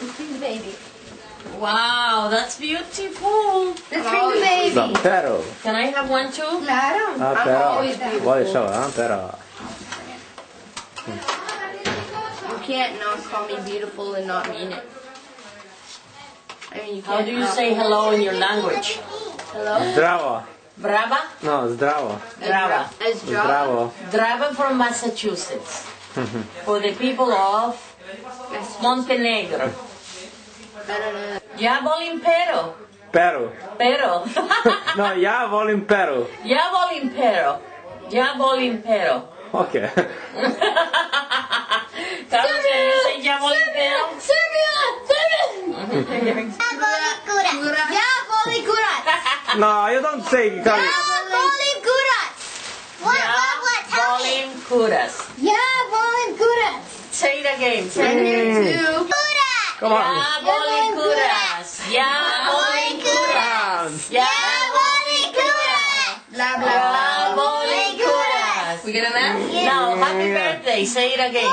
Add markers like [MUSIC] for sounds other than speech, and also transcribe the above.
Let's bring the baby. Wow, that's beautiful. Let's bring the baby. No, pero. Can I have one too? Claro. Ah, I'm pero. always beautiful. What is show, ah, pero. You can't not call me beautiful and not mean it. I mean, you can't. How do you not- say hello in your language? hello? Zdravo. Brava? No, zdravo. Brava. As Java. Zdravo. Drava from Massachusetts. [LAUGHS] For the people of Montenegro. I don't know. Ja volim pero. Pero. Pero. [LAUGHS] No, ja volim pero. ja volim pero. Ja volim pero. Ok. Carlos, can you say ja volim pero? Serbia! Serbia! Ja, volley kurat! No, you don't say Ja, Kali. volley kurat! Ja volim kuras. Ja, volley kurat! Say it again. Say I'm it again. Here too. Come on. Ja volim kuras. Ja volim kuras. Ja Blah, blah, Ja blah. volim kuras. We get a that? Now, happy birthday. Say it again.